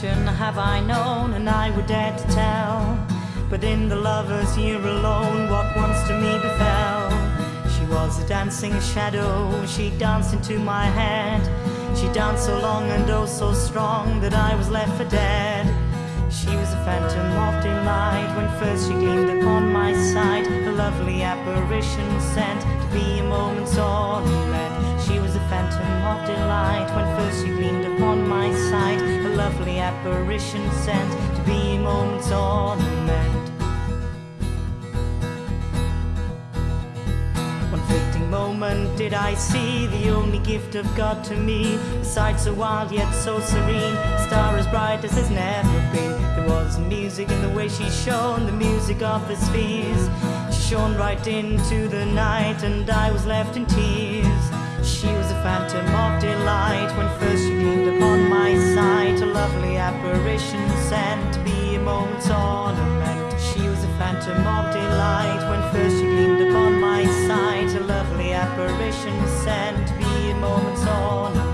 Passion have I known, and I would dare to tell. But in the lover's year alone, what once to me befell. She was a dancing shadow, she danced into my head. She danced so long and oh so strong that I was left for dead. She was a phantom of delight when first she gleamed upon my sight. A lovely apparition sent to be a moment's ornament. She was a phantom of delight when first she gleamed upon my sight. Lovely apparition sent to be a moment's ornament. One fleeting moment did I see the only gift of God to me. A sight so wild yet so serene, a star as bright as there's never been. There was music in the way she shone, the music of the spheres. She shone right into the night, and I was left in tears. She phantom of delight when first she gleamed upon my sight. A lovely apparition sent to be a moment's ornament. She was a phantom of delight when first she gleamed upon my sight. A lovely apparition sent to be a moment's ornament.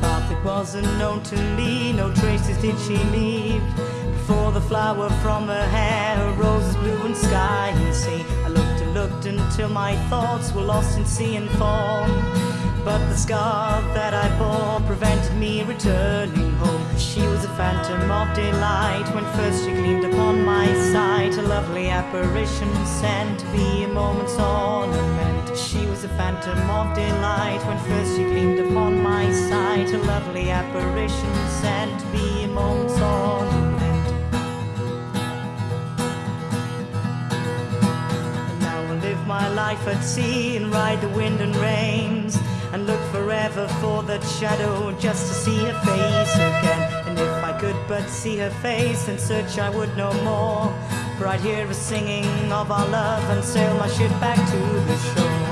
path that wasn't known to me, no traces did she leave. Before the flower from her hair, roses blue and sky and sea. Looked until my thoughts were lost in sea and form. But the scar that I bore prevented me returning home. She was a phantom of delight when first she gleamed upon my sight. A lovely apparition sent to be a moment's ornament. She was a phantom of delight when first she gleamed upon my sight. A lovely apparition sent to be a moment's ornament. Life at sea and ride the wind and rains and look forever for that shadow just to see her face again. And if I could but see her face, then search I would no more. For I'd hear a singing of our love and sail my ship back to the shore.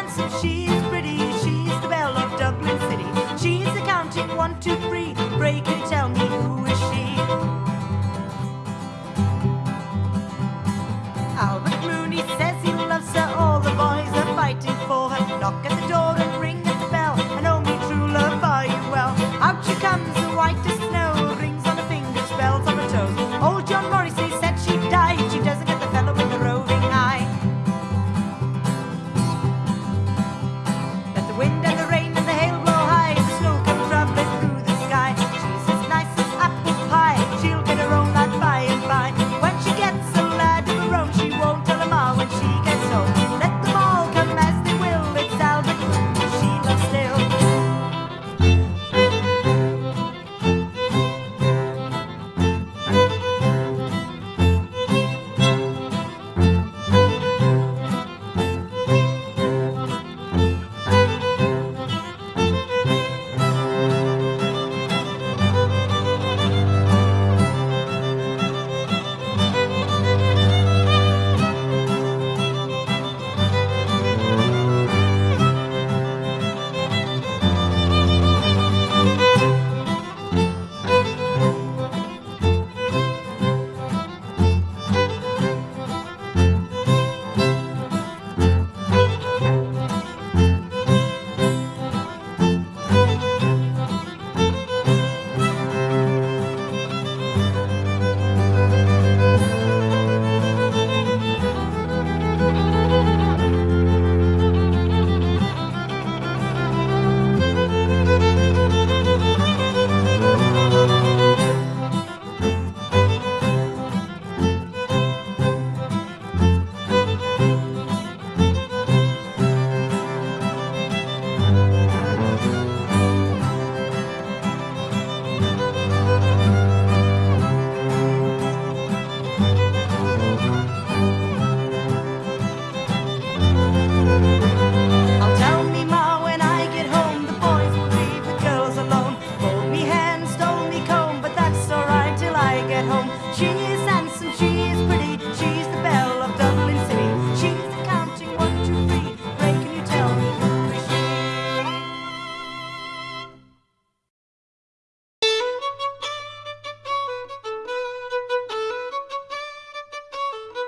Handsome, she home. Cheese and some cheese.